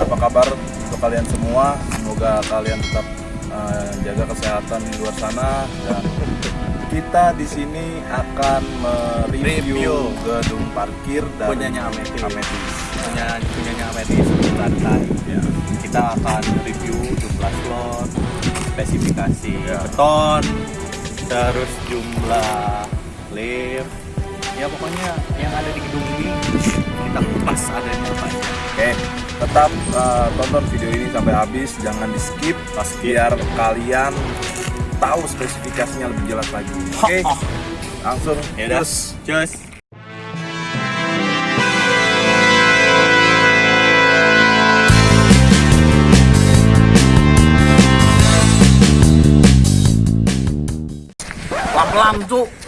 Apa kabar untuk kalian semua? Semoga kalian tetap uh, jaga kesehatan di luar sana dan kita di sini akan mereview gedung parkir dan punyanya Ametis. Ametis. Punya punyanya Ametis lantai. Ya. Kita akan review jumlah slot, spesifikasi Ya. beton, terus jumlah lift. Ya pokoknya yang ada tetap uh, tonton video ini sampai habis, jangan di skip, biar kalian tahu spesifikasinya lebih jelas lagi. Oke, Oh, langsung ya terus. Just. Pelan-pelan cuk.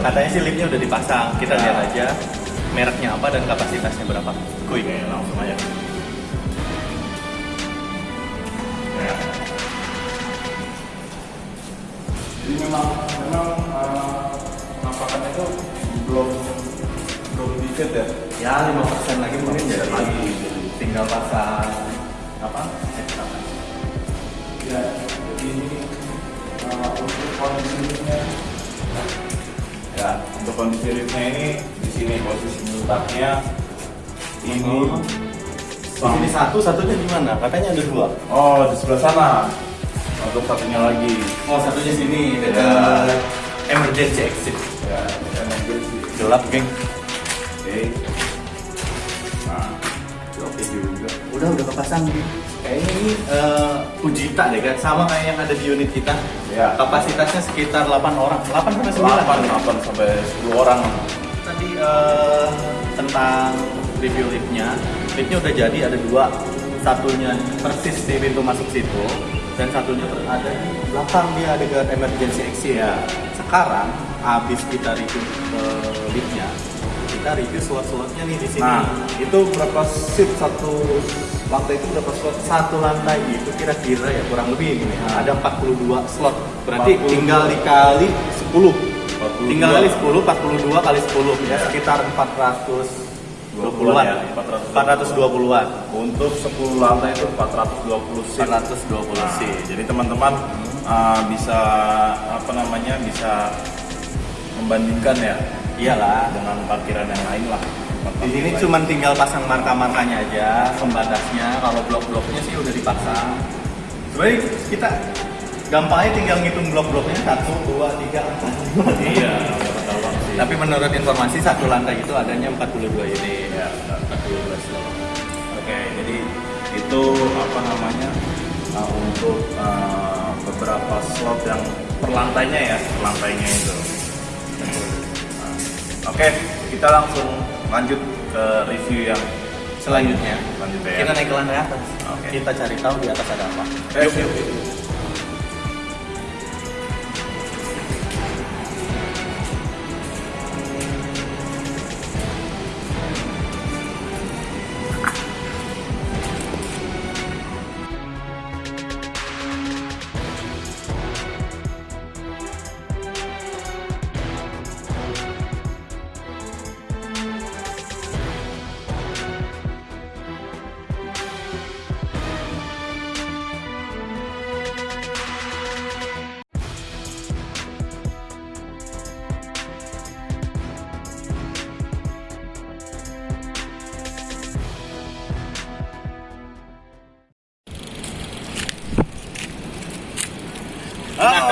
Katanya sih liftnya udah dipasang. Kita Ya. lihat aja mereknya apa dan kapasitasnya berapa. Kuy. Oke langsung aja. Ya. Jadi memang memang uh, penampakannya itu belum belum di fit ya. Ya 5% lagi mungkin jadi lagi. tinggal pasang apa? Ya, jadi ini uh, untuk kondisi ya untuk kondisi liftnya ini di sini posisi letaknya ini Di sini satu, satunya di mana? Katanya ada dua. oh di sebelah sana untuk satunya lagi Oh satunya sini dekat Ya. emergency exit. ya bersih. Gelap geng. oke nah oke juga Udah udah kepasang nih. Kayaknya ini eh, Fujita deh kan, sama kayak yang ada di unit kita. Ya Kapasitasnya sekitar 8 orang. 8 sampai 9. 8 8 sampai 10 orang Tadi eh, tentang review liftnya, liftnya udah jadi ada dua, satunya persis di pintu masuk situ, dan satunya ada di belakang dia dekat emergency exit. ya Sekarang habis kita review eh, liftnya, kita review slot-slotnya nih di sini. nah itu berapa shift satu lantai itu berapa slot Satu lantai itu kira-kira ya kurang lebih gini, Nah. ada 42 slot. Berarti 42. tinggal dikali 10. 42. Tinggal kali 10, 42 kali 10 ya Ya. sekitar 420 20-an an ya, 420-an. Untuk 10 lantai itu 420 seat. 420 Nah, sih. Jadi teman-teman uh, bisa apa namanya bisa membandingkan ya Iyalah. dengan parkiran yang lain lah. Di sini cuma tinggal pasang marka-markanya aja, pembatasnya. Kalau blok-bloknya sih udah dipasang. Sebenarnya kita gampangnya tinggal ngitung blok-bloknya 1, 2, 3, 4, 5. iya. Tapi menurut informasi satu lantai itu adanya 42 unit. ya, benar. 42 slot. Oke, jadi itu apa namanya uh, untuk uh, beberapa slot yang per lantainya ya, per lantainya itu. Oke, kita langsung lanjut ke review yang Selanjutnya, Selanjutnya ya. kita naik ke lantai atas. Oke. Kita cari tahu di atas ada apa. Yuk, yuk, yuk.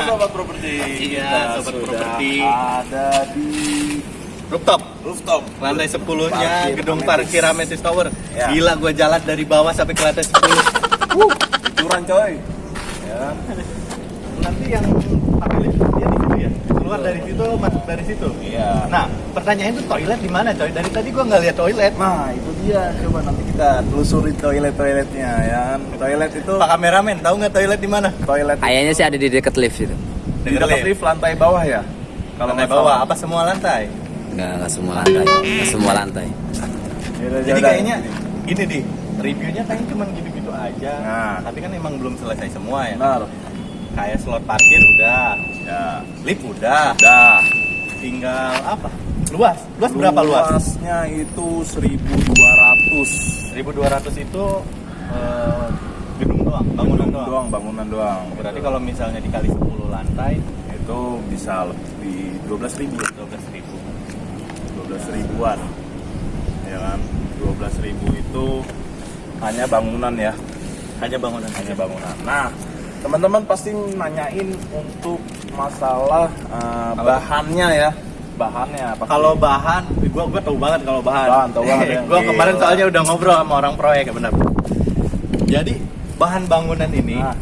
Sobat properti. Iya, sobat properti. Ada di Rooftop. rooftop. Lantai 10 nya Parkir gedung parkir Ametis Tower. Ya. Gila gua jalan dari bawah sampai ke lantai 10. Curan coy. Ya. Nanti yang pakai lift dia di situ ya. Keluar dari situ, masuk dari situ. Iya. Nah, pertanyaan itu toilet di mana, coy? Dari tadi gua nggak lihat toilet. Nah, itu dia. Coba nanti kita telusuri toilet-toiletnya ya. kan. Toilet itu Pak kameramen, tahu nggak toilet di mana? toilet Kayaknya sih ada di dekat lift itu. di dekat lift lantai bawah ya. Kalau nggak naik bawah, apa semua lantai? Enggak, enggak semua lantai. Enggak semua lantai. Yaudah, Jadi yaudah. kayaknya gini di reviewnya kayaknya cuma gitu-gitu aja. Nah. Tapi kan emang belum selesai semua ya. benar. Kayak slot parkir udah, Ya. lift udah, Udah. tinggal apa? Luas. Luas berapa luas? Luasnya itu 1200 1200 itu eh, gedung doang, bangunan Gedung doang. bangunan doang. Berarti kalau misalnya dikali 10 lantai itu bisa lebih 12 ribu. 12 ribu. 12 ribuan. Ya kan? 12 ribu itu hanya bangunan ya. Hanya bangunan. Hanya bangunan. Nah teman-teman pasti nanyain untuk masalah uh, bahannya ya bahannya. Kalau bahan, gua gua tahu banget kalau bahan. Bahan, tahu banget ya. gua kemarin Gila. soalnya udah ngobrol sama orang proyek ya benar. Jadi bahan bangunan ini Nah.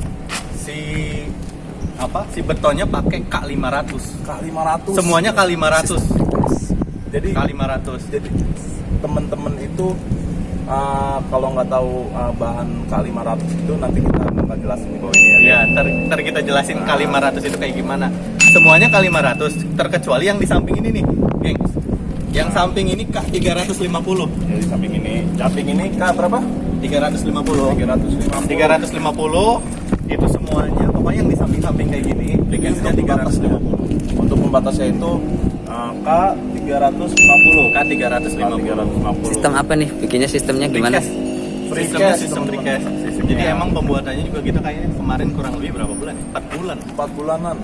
si apa? Si betonnya pakai K500. K500 Semuanya K500. jadi K500. jadi teman-teman itu uh, kalau nggak tahu uh, bahan K500 itu nanti kita akan jelasin di bawah ini ya Iya, ntar, ntar kita jelasin K500 itu kayak gimana. Semuanya K500 terkecuali yang di samping ini nih, gengs. Yang samping ini K350. jadi samping ini samping ini K berapa 350. 350 350 itu semuanya pokoknya yang di samping-samping kayak gini Bikinnya bikinnya 350 untuk pembatasnya itu K 350 K 350 Sistem apa nih? Bikinnya sistemnya gimana? Sistemnya sistem Sistemnya. jadi emang pembuatannya juga gitu kayaknya kemarin kurang lebih berapa bulan ya? 4 bulan 4 bulanan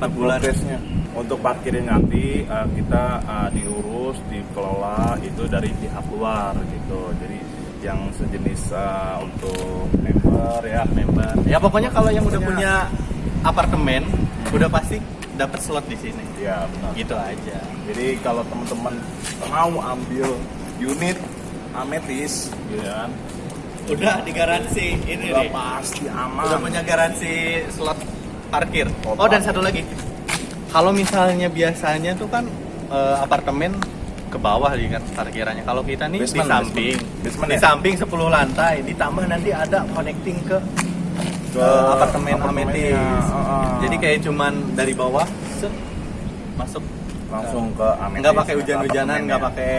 Empat bulan. progresnya untuk parkirnya nanti uh, kita uh, diurus dikelola itu dari pihak luar gitu. Jadi yang sejenis uh, untuk member ya member. Ya pokoknya kalau yang udah punya apartemen udah pasti dapat slot di sini. Ya benar. Gitu aja. Jadi kalau teman-teman mau ambil unit ametis gitu kan. Udah digaransi. Ini udah nih. pasti aman. Udah punya garansi slot parkir. Total. Oh dan satu lagi, kalau misalnya biasanya tuh kan eh, apartemen ke bawah nih kan parkirannya. Kalau kita nih Basement, di samping, basement. Basement di ya? samping 10 lantai, ditambah nanti ada connecting ke ke apartemen apartemennya, Ametis. heeh. Jadi kayak cuman dari bawah set, masuk langsung ke ametis nggak pakai hujan-hujanan, apartemennya. nggak pakai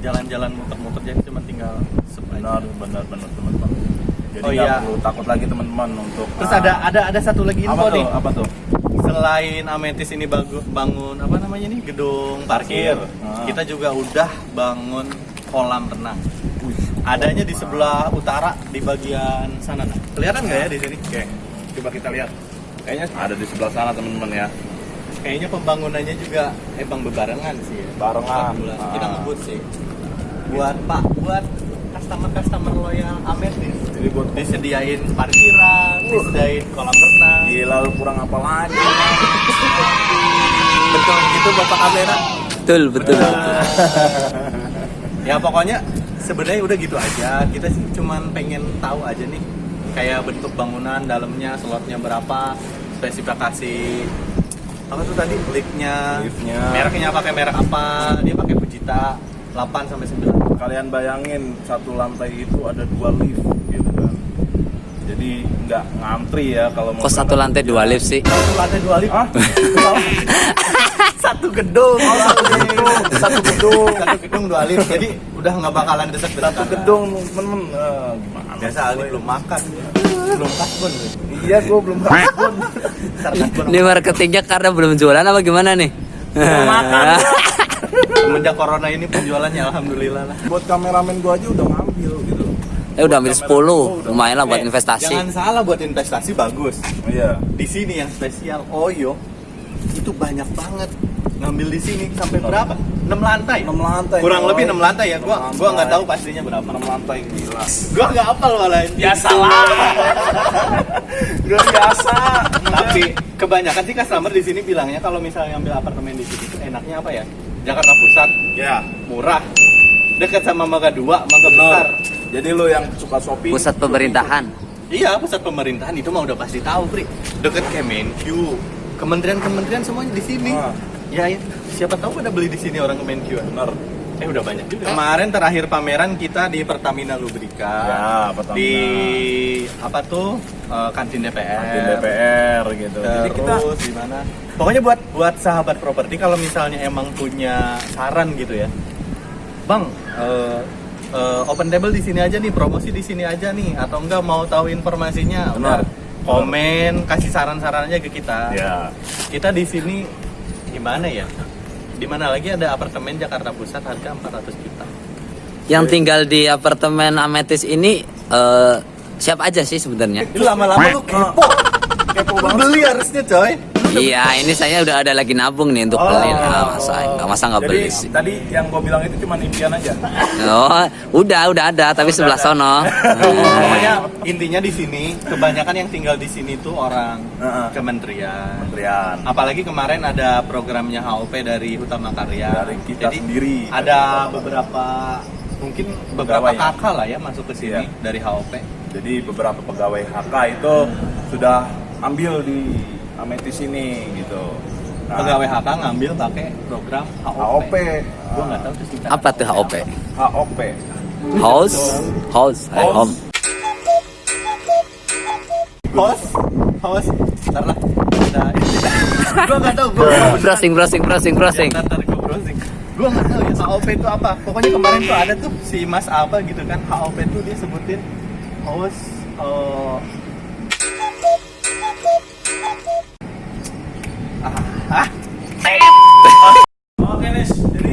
jalan-jalan muter-muter, jadi cuma tinggal sep aja. benar benar benar teman-teman jadi Oh, iya. perlu takut lagi teman-teman untuk Terus ah, ada ada ada satu lagi apa info tuh nih. apa tuh selain Ametis ini bagu- bangun apa namanya nih gedung parkir, Ah. kita juga udah bangun kolam renang. Adanya di sebelah utara di bagian sana. Nah. Kelihatan nggak ya di sini? oke coba kita lihat kayaknya ada di sebelah sana teman-teman ya Kayaknya pembangunannya juga emang bebarengan sih ya. Barengan. Bulan. Ah. Kita ngebut sih. Buat Pak, buat customer-customer loyal Ametis. jadi buat Disediain parkiran, disediain kolam renang. gila lu kurang apa lagi Betul gitu Bapak kamera. Betul, betul. ya pokoknya sebenarnya udah gitu aja kita sih cuman pengen tahu aja nih kayak bentuk bangunan dalamnya slotnya berapa spesifikasi apa tuh tadi liftnya Liftnya. mereknya pakai merek apa dia pakai Fujita 8 sampai 9 kalian bayangin satu lantai itu ada dua lift gitu kan. Jadi nggak ngantri ya kalau mau Kok satu lantai dua lift sih? satu lantai dua lift. Ah satu gedung. Satu gedung. Satu gedung. Satu gedung dua lift. Jadi udah nggak bakalan desek satu gedung temen-temen. Eh, gimana biasa Ali belum makan. Belum kasbon iya gue belum kasbon. Ini marketingnya karena belum jualan apa gimana nih? Belum makan semenjak corona ini penjualannya alhamdulillah lah buat kameramen gue aja udah ngambil gitu Eh udah ambil 10, lumayan lah buat Eh, investasi. Jangan salah buat investasi bagus. iya Di sini yang spesial Oyo itu banyak banget ngambil di sini sampai berapa? 6 lantai. enam lantai Kurang lebih 6 lantai ya. Gua gua nggak tahu pastinya berapa. enam lantai gila Gua nggak hafal malah. biasa lah gue biasa Tapi kebanyakan sih customer di sini bilangnya kalau misalnya ambil apartemen di sini enaknya apa ya? Jakarta Pusat, Ya. murah, dekat sama Mangga Dua, Mangga Besar. Jadi lo yang suka shopping. Pusat pemerintahan. Iya, pusat pemerintahan itu mah udah pasti tahu, Pri. Deket Kemenq, kementerian-kementerian semuanya di sini. Ah. Ya, ya, siapa tahu pada beli di sini orang Kemenq. Bener. Eh udah banyak juga. Kemarin terakhir pameran kita di Pertamina Lubrika. Ya, Pertamina. Di apa tuh? Eh, kantin DPR. Di DPR gitu. Jadi kita Terus di mana? Pokoknya buat buat sahabat properti kalau misalnya emang punya saran gitu ya. Bang, eh, eh, open table di sini aja nih, promosi di sini aja nih atau enggak mau tahu informasinya? Benar. Udah, Komen, kasih saran-saran aja ke kita. ya Kita di sini gimana ya? Di mana lagi ada apartemen Jakarta Pusat harga 400 juta. Yang tinggal di apartemen Ametis ini eh, siapa aja sih sebenarnya? Ini lama-lama lu kepo. kepo Lu beli harusnya, coy. Iya, ini saya udah ada lagi nabung nih untuk Oh. beli. Ah, masa nggak masa nggak Jadi beli sih. tadi yang gue bilang itu cuma impian aja. Oh, udah udah ada tapi sebelah sono. Pokoknya intinya di sini kebanyakan yang tinggal di sini tuh orang kementerian. Kementerian. Apalagi kemarin ada programnya HOP dari Utama Karya. Dari kita sendiri. Ada beberapa mungkin beberapa Pegawai ya? kakak lah ya masuk ke sini Iya. dari HOP. Jadi beberapa pegawai HK itu sudah ambil di Ametis ini gitu. Nah, Pegawai HK ngambil pakai program HOP. HOP. Gua nggak tahu tuh singkatan Apa tuh HOP? HOP. House, house, at House. home. Host, host, ntar lah. Nah, gua nggak tahu. Gua Browsing, browsing, browsing, browsing. Ntar, ntar browsing. Gua nggak tahu ya HOP itu apa. Pokoknya kemarin tuh ada tuh si Mas apa gitu kan HOP tuh dia sebutin host eh, Oke Nis, jadi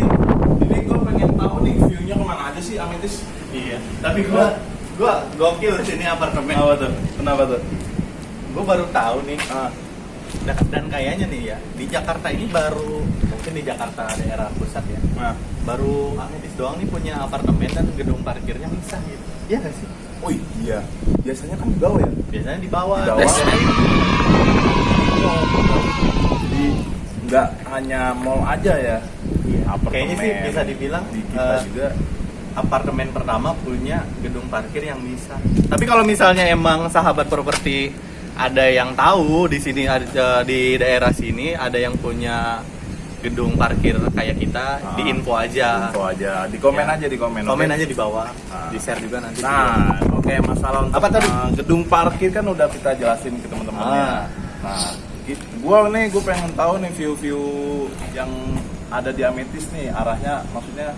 ini gue pengen tahu nih view-nya ke mana aja sih Ametis? iya. Tapi gua gua gokil sini apartemen. Kenapa tuh? Kenapa tuh? Gua baru tahu nih Ah, dan, dan kayaknya nih ya di Jakarta ini baru mungkin di Jakarta daerah pusat ya nah. baru Ametis doang nih punya apartemen dan gedung parkirnya misah gitu iya nggak sih Oh iya, biasanya kan di bawah ya? biasanya di bawah Di bawah. Biasanya- Jadi nggak hanya mall aja ya? Iya, Apartemen. kayaknya sih bisa dibilang di kita eh, juga. apartemen pertama punya gedung parkir yang misah tapi kalau misalnya emang sahabat properti ada yang tahu di sini ada di daerah sini ada yang punya gedung parkir kayak kita Ah. di info aja Info aja, di komen Ya. aja di komen. komen oke? aja di bawah Ah. di share juga nanti Nah, oke masalah untuk Apa tadi? uh, gedung parkir kan udah kita jelasin ke teman-temannya. Ah. Nah, gua nih gue pengen tahu nih view-view yang ada di Ametis nih arahnya maksudnya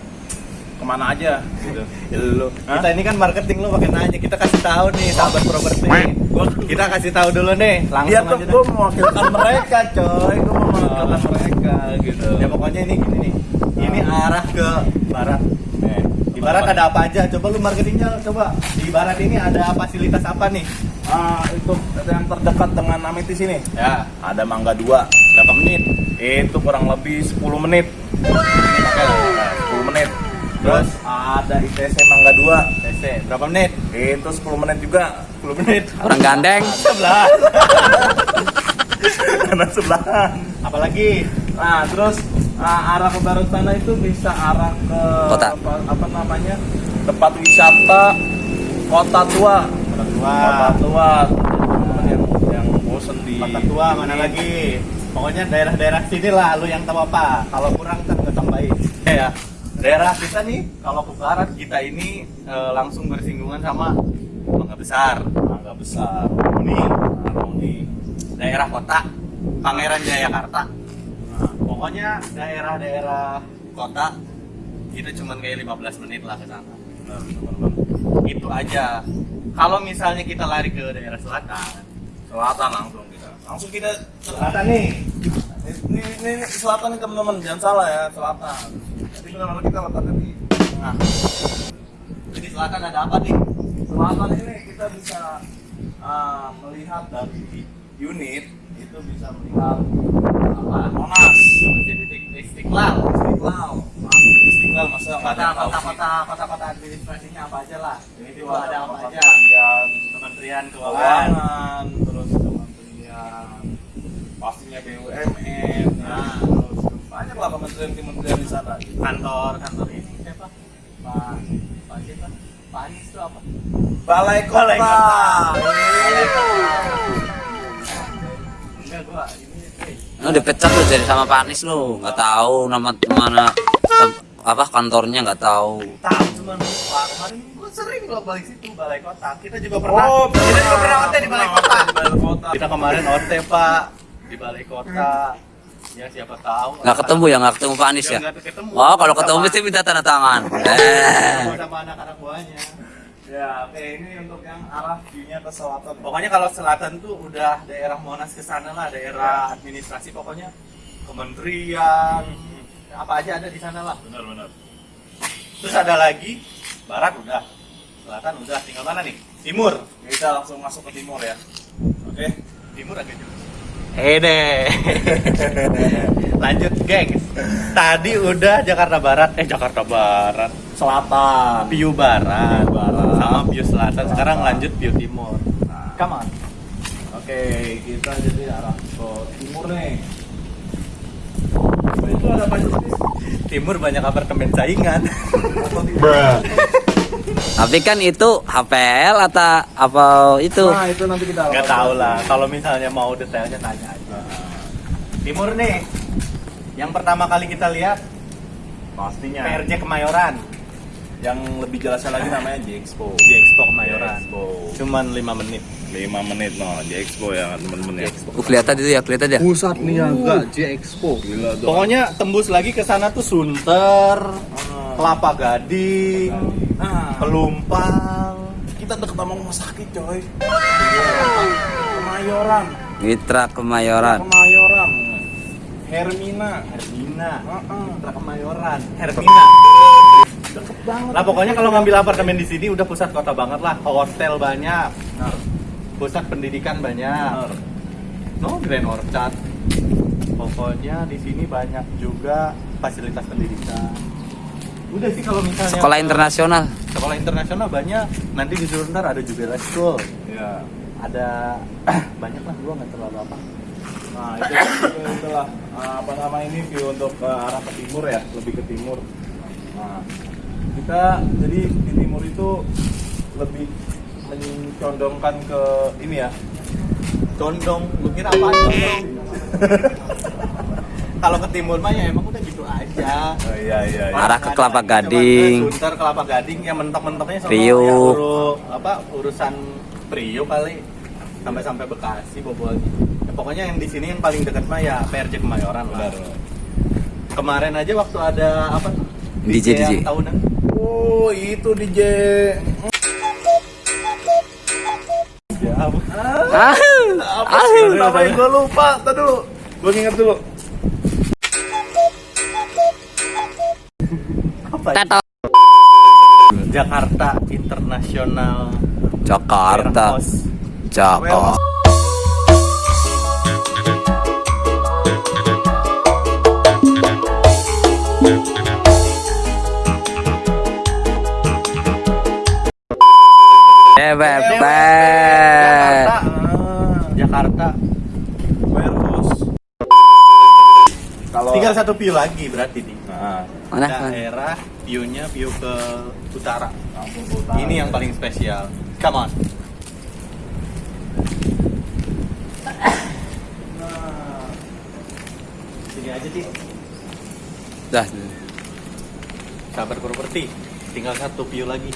ke mana aja gitu. Ya, lu. Hah? Kita ini kan marketing lu pakai nanya. Kita kasih tahu nih sahabat properti. Gua- Kita kasih tahu dulu nih. Langsung Iya tuh aja gue deh. mewakilkan mereka coy, gue mau mewakilkan mereka gitu. Ya pokoknya ini gini nih. Ini arah ke barat. Di barat ada apa aja? Coba lu marketingnya coba. Di barat ini ada fasilitas apa nih? Ah, itu yang terdekat dengan Ametis ini. Ya, Ada Mangga 2. berapa menit? Itu kurang lebih 10 menit. Nah, 10 menit. Terus ada ITC Mangga 2. TC, berapa menit? Itu 10 menit juga. 10 menit. Orang gandeng. Sebelah. Karena sebelahan. Apalagi? Nah, terus arah ke barat sana itu bisa arah ke Kota. Apa, apa namanya? Tempat wisata Kota Tua. Kota tua. Kota Tua. Teman-teman yang yang bosen di Kota tua mana ini. lagi? Pokoknya daerah-daerah sini lah lu yang tahu apa. Kalau kurang kan gue tambahin. Ya. Daerah kita nih kalau ke barat kita ini eh, langsung bersinggungan sama Mangga Besar, Mangga besar. Harmoni, Harmoni. daerah kota Pangeran Jayakarta. Pokoknya daerah-daerah kota itu cuman kayak 15 menit lah ke sana. Itu aja. Kalau misalnya kita lari ke daerah selatan, Selatan langsung kita. Langsung kita selatan nih ini, ini, ini selatan nih teman-teman, jangan salah ya, selatan. Jadi benar-benar kita letaknya di tengah. Jadi selatan ada apa nih? Selatan ini kita bisa ah, melihat dari unit itu bisa melihat apa Monas. Masjid istiqlal. Istiqlal. Masjid istiqlal masa nggak ada kota-kota kota-kota administrasinya apa aja lah. Jadi di ada apa aja. kementerian kementerian keuangan terus kementerian pastinya BUMN nah. terus banyak lah kementerian kementerian di sana. Kantor kantor ini siapa? Pak pak siapa? Pak Anies itu apa? Balai Kota. Balai Kota. Lu dipecat lu jadi sama Pak Anies lu, nggak tahu nama mana apa kantornya nggak tahu. tahu cuman lupa kemarin gua sering lo balik situ balai kota kita juga pernah Oh, kita juga pernah OT di balai kota Balai Kota. kita kemarin OT pak di balai kota ya siapa tahu Nggak ketemu ya, nggak ketemu Pak Anies ya. nggak ketemu. Oh, kalau ketemu mesti minta tanda tangan. Eh. sama anak-anak buahnya Ya, oke ini untuk yang arah view-nya ke selatan. pokoknya kalau selatan tuh udah daerah Monas ke sana lah daerah administrasi pokoknya. Kementerian apa aja ada di sana lah. Benar-benar. terus ada lagi barat udah selatan udah. Tinggal mana nih? Timur. Kita langsung masuk ke timur ya. Oke. timur agak jauh. Eh deh. Lanjut gengs. Tadi udah Jakarta Barat. Eh Jakarta Barat Selatan. Piu Barat, Piu Barat. sama Piu Selatan sekarang lanjut Piu Timur Nah. come on Oke, kita jadi arah ke timur nih. Nah, itu ada sih? Timur banyak apartemen saingan timur? Tapi kan itu HPL atau apa itu? Nah, itu nanti kita nggak tahu lah kalau misalnya mau detailnya tanya aja Timur nih yang pertama kali kita lihat Pastinya. PRJ Kemayoran Yang lebih jelasnya lagi namanya J Expo. di Expo Kemayoran Expo. cuman 5 menit 5 menit no, J Expo ya teman-teman ya. Uh, kelihatan itu ya, kelihatan ya. Pusat niaga J Expo. Gila dong. pokoknya tembus lagi ke sana tuh Sunter Kelapa Gading Nah, Pelumpang kita deket sama rumah sakit coy. Kemayoran. Mitra Kemayoran. Kemayoran. Hermina. Hermina Heeh. Mitra Kemayoran Hermina Deket banget. Lah pokoknya kalau ngambil apartemen di sini udah pusat kota banget lah. Hotel banyak, Benar. pusat pendidikan banyak. Benar. No Grand Orchard. Pokoknya di sini banyak juga fasilitas pendidikan. Udah sih kalau misalnya Sekolah internasional. Sekolah internasional banyak. Nanti di Sunter ada juga school. Ya. Ada banyak lah gua nggak terlalu apa. Nah, itu, itu itulah uh, apa nama ini view untuk ke arah ke timur ya, lebih ke timur. Nah, kita jadi di timur itu lebih mencondongkan ke ini ya. Condong, lu kira apa? Kalau ke timur mah ya emang udah gitu aja. Oh, iya iya. iya. Arah ke Kelapa Gading. Sunter Kelapa Gading yang mentok-mentoknya sama yang uru- apa urusan Priuk kali sampai sampai Bekasi bobolnya. Ya, pokoknya yang di sini yang paling dekat mah ya PRJ Kemayoran lah. Benar. Kemarin aja waktu ada apa? DJ, yang DJ. tahunan. Oh, itu DJ. Ya, apa? Ah, Apa sih namanya gue lupa. Tadi dulu. Gue inget dulu. apa? Tato. Jakarta International Jakarta. Jakarta. Beb, beb. Jakarta. Jakarta. Warehouse. Kalau Tinggal satu view lagi berarti nih. Nah, Mana? Daerah view-nya view ke utara. langsung ke utara. Ini yang paling spesial. Come on. Nah, Sini aja sih. Dah. Sabar properti. Tinggal satu view lagi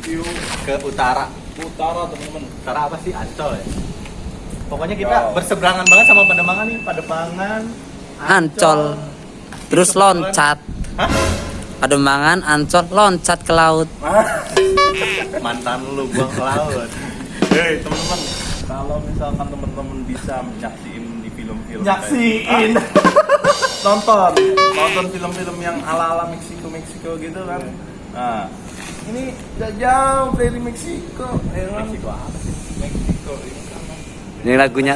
view ke utara. utara teman-teman. Utara apa sih? Ancol ya. Pokoknya kita Wow. berseberangan banget sama Pademangan nih. Pademangan, Ancol. Terus loncat. Hah? Pademangan, Ancol, loncat ke laut. Mantan lu buang ke laut. Hei teman-teman, kalau misalkan teman-teman bisa menyaksiin di film-film Nyaksiin. kayak- nonton, nonton film-film yang ala-ala Meksiko Meksiko gitu kan. Nah, ini udah jauh dari Meksiko, ya kan? Meksiko apa sih? Meksiko ini sama. Ini lagunya.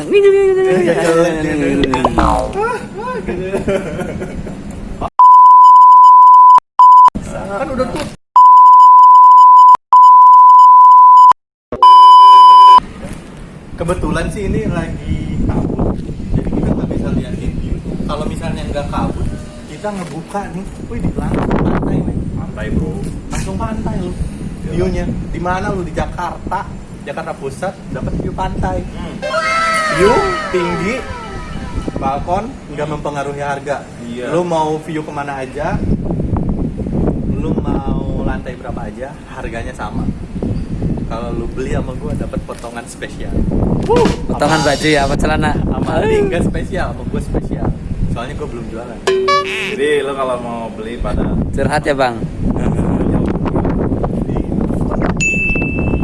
Kan udah tuh. Kebetulan sih ini lagi kabut, jadi kita nggak bisa liatin view. Kalau misalnya nggak kabut, kita ngebuka nih wih di langsung pantai bro. langsung pantai lu. Iya. view-nya. Di mana lu? Di Jakarta. Jakarta Pusat. Dapat view pantai. Hmm. view tinggi. Balkon. Nggak mempengaruhi harga. Iya. lu mau view ke mana aja lu mau lantai berapa aja harganya sama. Kalau lu beli sama gua dapat potongan spesial. Potongan baju ya apa celana? sama tinggal spesial sama gua spesial. Soalnya gua belum jualan Jadi lo kalau mau beli pada Curhat ya bang.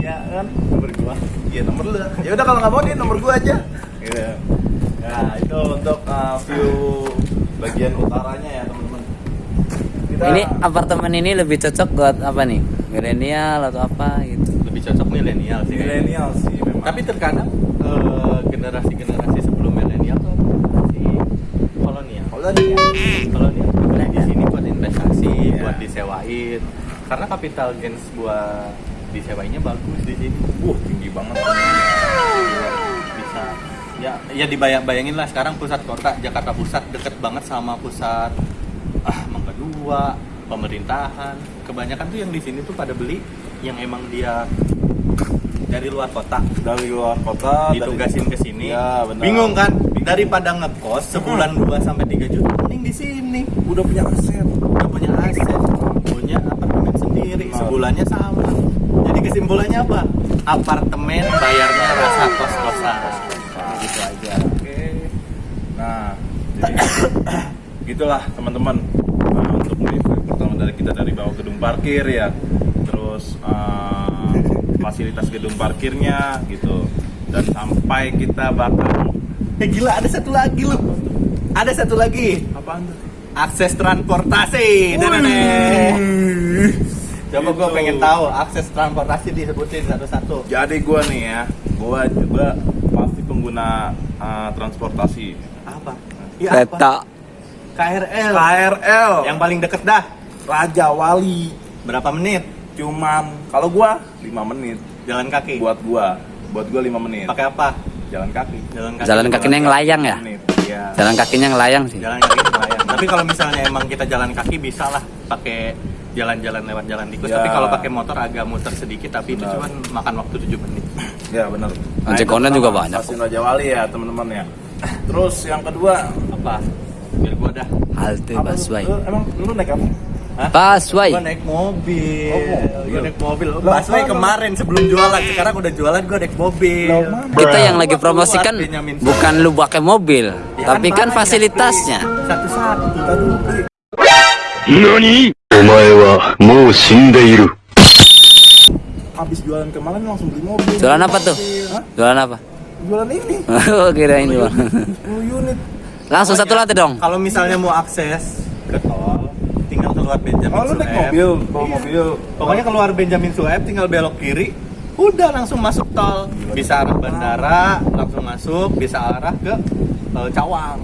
ya kan nomor gua iya nomor lu ya udah kalau nggak mau dia nomor gua aja Gitu. Nah, itu untuk uh, view bagian utaranya ya, teman-teman. Kita Ini apartemen ini lebih cocok buat apa nih? Milenial atau apa gitu? lebih cocok milenial sih milenial sih memang. tapi terkadang eh, generasi-generasi tuh ada generasi kolonial kolonial kolonial Nah, di sini buat investasi Iya. buat disewain. Karena capital gains buat disewainnya bagus di sini. Wah, tinggi banget. bisa. Ya ya dibayang bayangin lah sekarang pusat kota Jakarta Pusat deket banget sama pusat ah Mangga Dua pemerintahan. Kebanyakan tuh yang di sini tuh pada beli yang emang dia dari luar kota. Dari luar kota, dari- ditugasin ke sini. Ya, benar. bingung kan daripada ngekos sebulan 2 sampai 3 juta mending di sini udah punya aset. udah punya aset punya apartemen sendiri sebulannya sama jadi kesimpulannya apa apartemen bayarnya rasa kos-kosan gitu aja Oke. Nah, jadi gitulah teman-teman. Nah, untuk review pertama dari kita dari bawah gedung parkir ya. Terus uh, fasilitas gedung parkirnya gitu. Dan sampai kita bakal eh gila ada satu lagi loh ada satu lagi apaan tuh? akses transportasi Coba gue Gitu. pengen tahu akses transportasi disebutin satu-satu. Jadi gua nih ya, gua juga pasti pengguna uh, transportasi. Apa? Apa? Kereta. KRL. KRL Yang paling deket dah. Raja Wali Berapa menit? cuman kalau gua 5 menit Jalan kaki. buat gua buat gua 5 menit pakai apa? Jalan kaki Jalan kaki. Jalan kakinya yang layang ya? Iya. Jalan kakinya ngelayang sih. Jalan kaki lumayan. Tapi kalau misalnya emang kita jalan kaki bisa lah pakai jalan-jalan lewat jalan tikus. Ya. Tapi kalau pakai motor agak muter sedikit tapi itu Benar. cuma makan waktu 7 menit. ya benar Ojek itu online juga banyak. stasiun Raja Wali ya teman-teman ya terus yang kedua Apa? Biar gua dah. Halte busway. lu- emang lu naik apa Hah? gue naik mobil. Oh. Gua naik mobil. Loh, kemarin sebelum jualan, sekarang udah jualan gue naik mobil. Kita yang lagi promosikan bukan lu pakai mobil, ya, kan tapi kan, kan fasilitasnya. Satu-satu. Nani? Wa mou shindeiru. Habis jualan kemarin langsung beli mobil. Jualan apa tuh? Hah? Jualan apa? Jualan ini. oh, kira ini. 10 unit. Langsung satu lantai dong. Kalau misalnya mau akses ke tol keluar Benjamin oh lu naik mobil bawa Iya. mobil Pokoknya keluar Benjamin Sueb tinggal belok kiri, udah langsung masuk tol. Bisa arah bandara, langsung masuk, bisa arah ke eh, Cawang.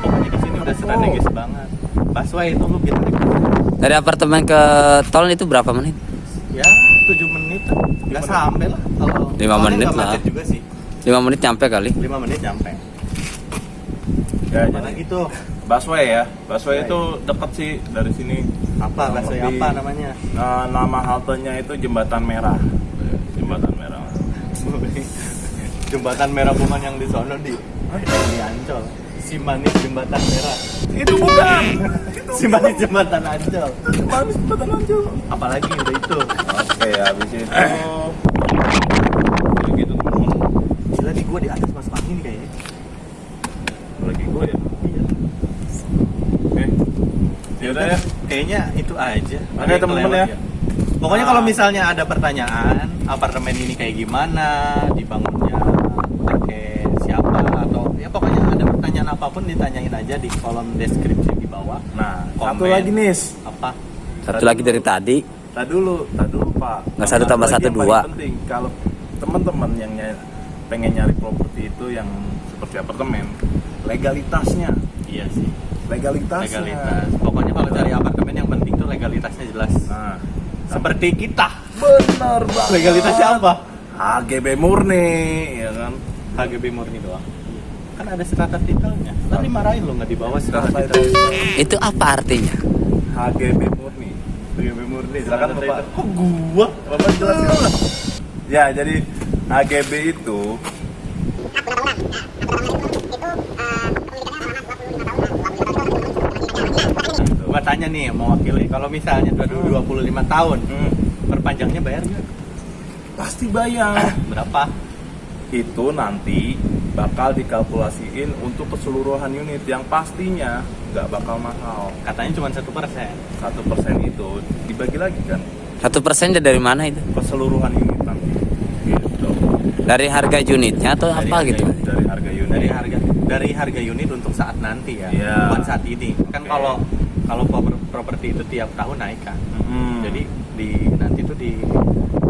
Pokoknya di sini udah strategis banget. Busway itu lu busway. Dari apartemen ke tol itu berapa menit? Ya, 7 menit. Enggak sampai lah kalau Lima soalnya menit nggak lah. juga sih. 5 menit nyampe kali. 5 menit nyampe. ya jadi gitu? Busway ya busway itu deket sih dari sini Apa Kurang busway lebih. apa namanya? Nah, nama haltenya itu jembatan merah jembatan merah Jembatan merah bukan yang di sono di di Ancol. Si manis jembatan merah. itu bukan Si manis jembatan Ancol. Manis jembatan aja Apalagi udah itu. oke habis itu gitu teman-teman Gila nih gue di atas masuk angin kayaknya. lagi gue ya Iya. oke ya udah ya Kayaknya itu aja. Oke, teman-teman kelewat ya. Pokoknya Ah. kalau misalnya ada pertanyaan, apartemen ini kayak gimana, dibangunnya pakai siapa atau ya pokoknya ada pertanyaan apa pun ditanyain aja di kolom deskripsi di bawah. nah satu Komen. lagi nis Apa? Satu lagi dari tadi. tak dulu tak dulu pak Nggak satu tambah satu, dua. penting kalau teman-teman yang ny- pengen nyari properti itu yang seperti apartemen legalitasnya Iya sih. Legalitasnya Legalitas. Pokoknya kalau cari apartemen yang penting tuh legalitasnya jelas. nah Seperti kita. benar banget Legalitasnya apa? HGB murni ya kan HGB murni doang. kan ada strata titelnya tadi marahin lo nggak dibawa strata titel. Itu apa artinya? HGB murni. HGB murni. Silakan Bapak. kok gua Bapak jelasin. Ya, jadi HGB itu gua tanya nih mewakili kalau misalnya udah 25 tahun hmm, perpanjangnya bayar nggak pasti bayar. berapa itu nanti bakal dikalkulasiin untuk keseluruhan unit yang pastinya nggak bakal mahal. katanya cuma satu persen Satu persen itu dibagi lagi kan Satu persen dari mana itu? keseluruhan unit nanti. Gitu. Dari harga unitnya atau Dari apa harga gitu? Dari harga unit. dari harga dari harga unit untuk saat nanti ya Iya. bukan saat ini kan Oke. kalau kalau pro- properti itu tiap tahun naik kan Hmm. jadi di nanti tuh di,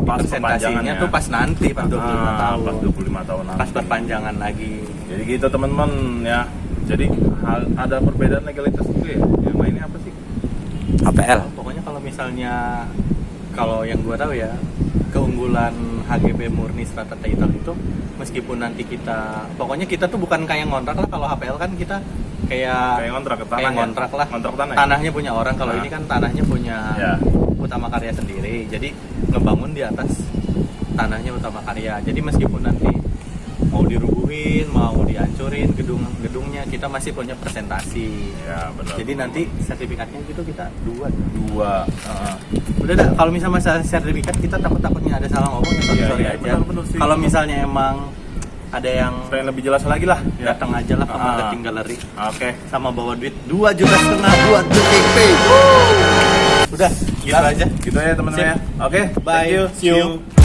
Pas perpanjangannya. tuh pas nanti pas 25 Ah, tahun Pas 25 tahun nanti. pas perpanjangan lagi Jadi gitu teman-teman ya. Jadi hal- ada perbedaan legalitas juga ya. Yang lainnya apa sih? HPL. pokoknya kalau misalnya kalau yang gua tahu ya keunggulan HGB murni strata title itu meskipun nanti kita pokoknya kita tuh bukan kayak ngontrak lah kalau HPL kan kita kayak Kayak ngontrak ke tanah kayak ya? ngontrak lah Ngontrak tanah ya? tanahnya punya orang kalau Nah. ini kan tanahnya punya Ya. utama karya sendiri jadi ngebangun di atas tanahnya utama karya jadi meskipun nanti mau dirubuhin mau dihancurin gedung gedungnya kita masih punya presentasi Ya, benar. jadi nanti sertifikatnya gitu kita dua dua. Heeh. udah dah kalau misalnya masalah sertifikat kita takut takutnya ada salah ngomong ya sorry sorry aja benar-benar sih. kalau misalnya emang ada yang Pengen lebih jelas lagi lah. Ya. datang aja lah ke Ah. marketing gallery Oke. sama bawa duit 2 juta setengah buat DP udah gitu aja Gitu ya teman-teman ya. Oke. Bye. Thank you. See you.